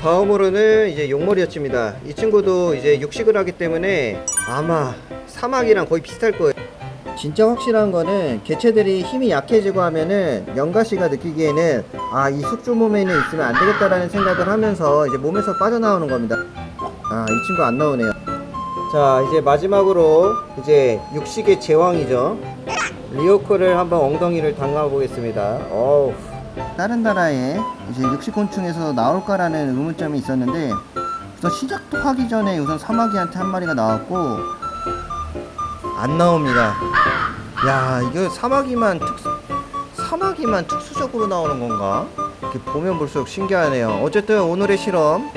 다음으로는 이제 용머리였습니다. 이 친구도 이제 육식을 하기 때문에 아마 사막이랑 거의 비슷할 거예요. 진짜 확실한 거는 개체들이 힘이 약해지고 하면은 영가씨가 느끼기에는 아 이 숙주 몸에는 있으면 안 되겠다라는 생각을 하면서 이제 몸에서 빠져나오는 겁니다. 아 이 친구 안 나오네요. 자 이제 마지막으로 이제 육식의 제왕이죠. 리오코를 한번 엉덩이를 담가 보겠습니다. 어우. 다른 나라에 이제 육식곤충에서 나올까라는 의문점이 있었는데 우선 시작도 하기 전에 우선 사마귀한테 한 마리가 나왔고 안 나옵니다. 야 이거 사마귀만 특수 사마귀만 특수적으로 나오는 건가? 이렇게 보면 볼수록 신기하네요. 어쨌든 오늘의 실험